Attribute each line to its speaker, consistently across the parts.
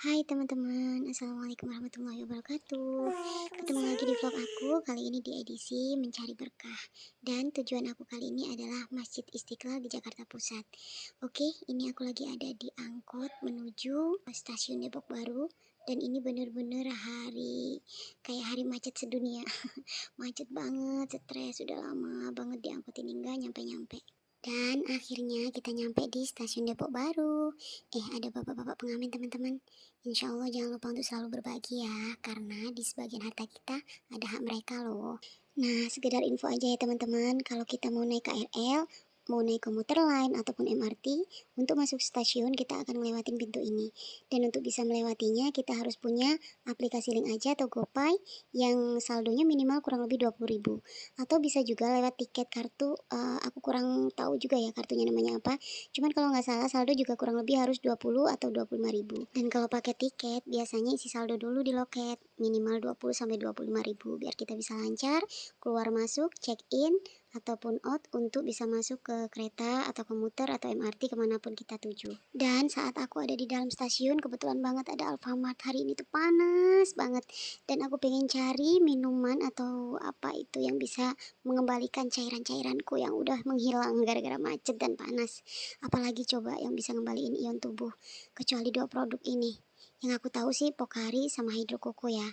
Speaker 1: Hai teman-teman, Assalamualaikum warahmatullahi wabarakatuh. Ketemu lagi di vlog aku, kali ini di edisi Mencari Berkah. Dan tujuan aku kali ini adalah Masjid Istiqlal di Jakarta Pusat. Oke, ini aku lagi ada di angkot menuju stasiun Depok Baru. Dan ini bener-bener hari, kayak hari macet sedunia. Macet banget, stres, sudah lama banget di angkot ini. Nggak nyampe-nyampe dan akhirnya kita nyampe di stasiun Depok Baru. Eh, ada bapak-bapak pengamen teman-teman. Insya Allah jangan lupa untuk selalu berbagi ya, karena di sebagian harta kita ada hak mereka loh. Nah, sekedar info aja ya teman-teman, kalau kita mau naik KRL, mau naik komuter lain ataupun MRT, untuk masuk stasiun kita akan melewatin pintu ini. Dan untuk bisa melewatinya kita harus punya aplikasi link aja atau GoPay yang saldonya minimal kurang lebih 20.000. Atau bisa juga lewat tiket kartu, uh, aku kurang tahu juga ya kartunya namanya apa. Cuman kalau nggak salah saldo juga kurang lebih harus 20 atau 25.000. Dan kalau pakai tiket biasanya isi saldo dulu di loket minimal 20 sampai 25.000 biar kita bisa lancar keluar masuk check in ataupun out untuk bisa masuk ke kereta atau komuter atau MRT ke mana pun kita tuju. Dan saat aku ada di dalam stasiun, kebetulan banget ada Alfamart hari ini tuh panas banget. Dan aku pengen cari minuman atau apa itu yang bisa mengembalikan cairan-cairanku yang udah menghilang gara-gara macet dan panas. Apalagi coba yang bisa ngembaliin ion tubuh, kecuali dua produk ini. Yang aku tahu sih Pokari sama Hydro Koko ya.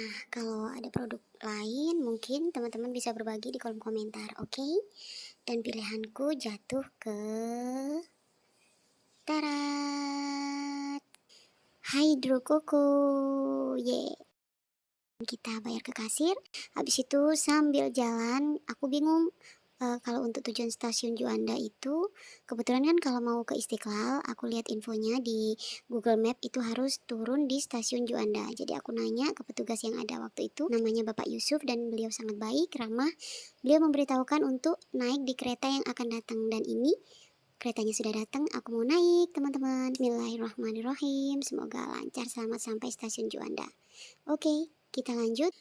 Speaker 1: Nah, kalau ada produk lain mungkin teman-teman bisa berbagi di kolom komentar, oke? Okay? Dan pilihanku jatuh ke Tarat Hydro Koko. Ye. Kita bayar ke kasir. Habis itu sambil jalan, aku bingung uh, kalau untuk tujuan stasiun Juanda itu kebetulan kan kalau mau ke Istiqlal aku lihat infonya di Google Map itu harus turun di stasiun Juanda. Jadi aku nanya ke petugas yang ada waktu itu namanya Bapak Yusuf dan beliau sangat baik ramah. Beliau memberitahukan untuk naik di kereta yang akan datang. Dan ini keretanya sudah datang aku mau naik teman-teman. Bismillahirrahmanirrahim. Semoga lancar selamat sampai stasiun Juanda. Oke kita lanjut.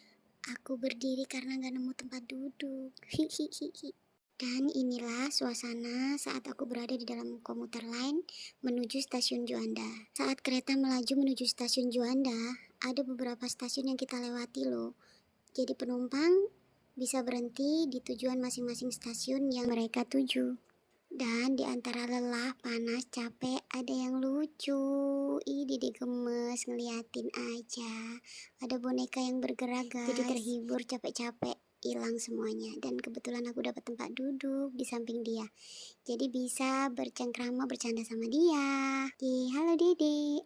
Speaker 1: Aku berdiri karena gak nemu tempat duduk. Hihihihi. Dan inilah suasana saat aku berada di dalam komuter lain menuju stasiun Juanda. Saat kereta melaju menuju stasiun Juanda, ada beberapa stasiun yang kita lewati loh. Jadi penumpang bisa berhenti di tujuan masing-masing stasiun yang mereka tuju. Dan di antara lelah, panas, capek, ada yang lucu. Ih, Dede gemes ngeliatin aja. Ada boneka yang bergerak, guys. Jadi terhibur, capek-capek hilang semuanya. Dan kebetulan aku dapat tempat duduk di samping dia. Jadi bisa bercengkrama bercanda sama dia. Oke, halo dede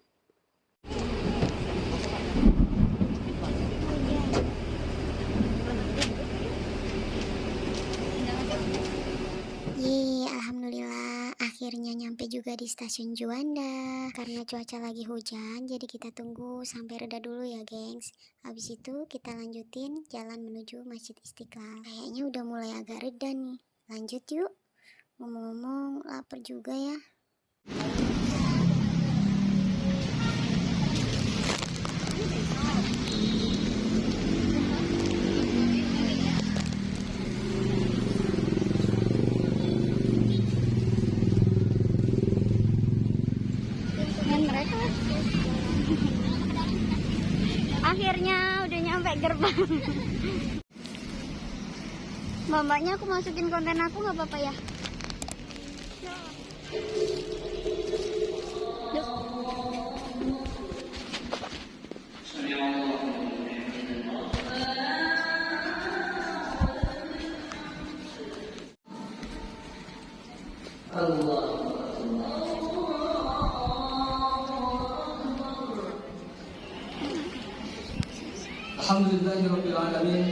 Speaker 1: akhirnya nyampe juga di stasiun Juanda Karena cuaca lagi hujan jadi kita tunggu sampai reda dulu ya gengs Habis itu kita lanjutin jalan menuju Masjid Istiqlal. Kayaknya udah mulai agak reda nih. Lanjut yuk. Ngomong-ngomong lapar juga ya. Akhirnya udah nyampe gerbang. Mamanya aku masukin konten aku nggak apa-apa ya
Speaker 2: الحمد لله رب العالمين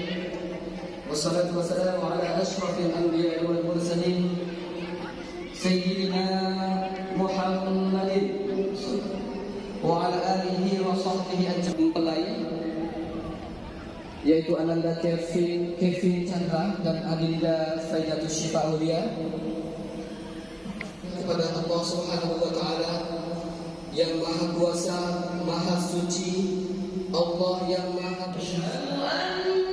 Speaker 2: والصلاة والسلام على أشرف الأنبياء والمرسلين سيدنا محمد وعلى آله وصحبه أجمعين yaitu Ananda Kevin, Kevin Chandra dan Adinda Faidatus Syifa Aulia kepada Allah Subhanahu wa taala yang Maha Kuasa, Maha Suci, Allah yang Maha Besar.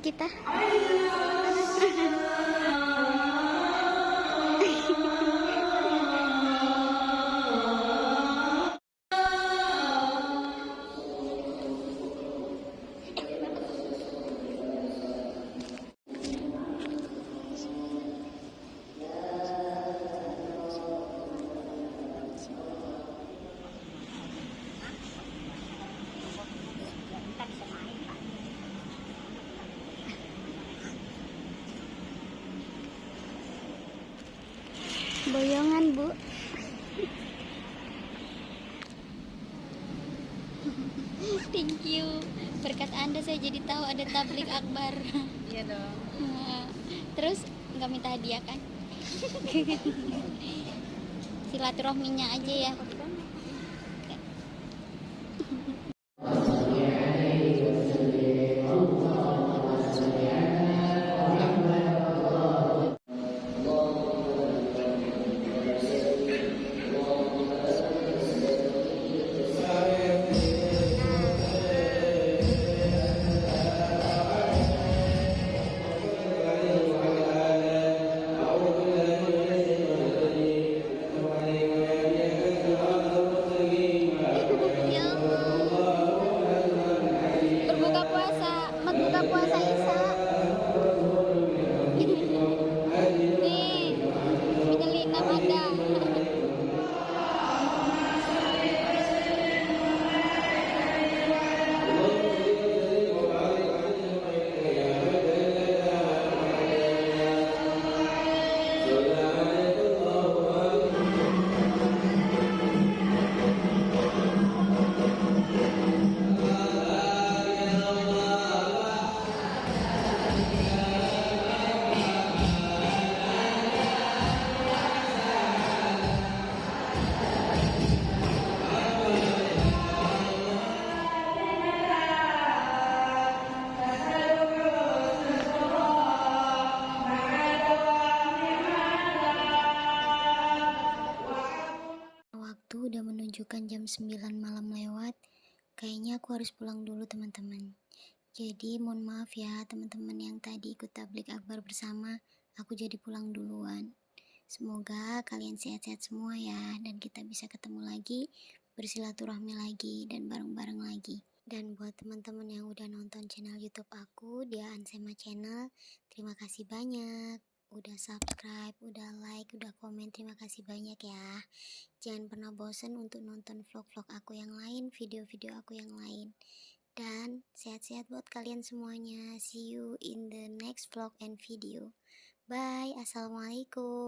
Speaker 1: Kita? Boyongan, Bu. Thank you. Berkat Anda saya jadi tahu ada tablik akbar.
Speaker 3: Iya dong.
Speaker 1: Terus nggak minta hadiah kan? Silaturahminya aja ya. Ya menunjukkan jam 9 malam lewat. Kayaknya aku harus pulang dulu teman-teman. Jadi mohon maaf ya teman-teman yang tadi ikut tablik akbar bersama. Aku jadi pulang duluan. Semoga kalian sehat-sehat semua ya dan kita bisa ketemu lagi, bersilaturahmi lagi dan bareng-bareng lagi. Dan buat teman-teman yang udah nonton channel YouTube aku, dia Ansema Channel, terima kasih banyak. Udah subscribe, udah like, udah komen, terima kasih banyak ya. Jangan pernah bosan untuk nonton vlog-vlog aku yang lain, video-video aku yang lain. Dan sehat-sehat buat kalian semuanya. See you in the next vlog and video. Bye. Assalamualaikum.